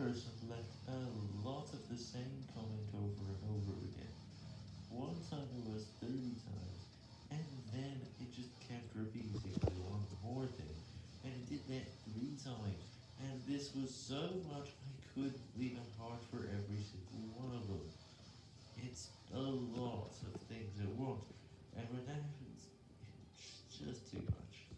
person left a lot of the same comment over and over again. One time it was 30 times, and then it just kept repeating the one more thing, and it did that three times, and this was so much I couldn't leave a heart for every single one of them. It's a lot.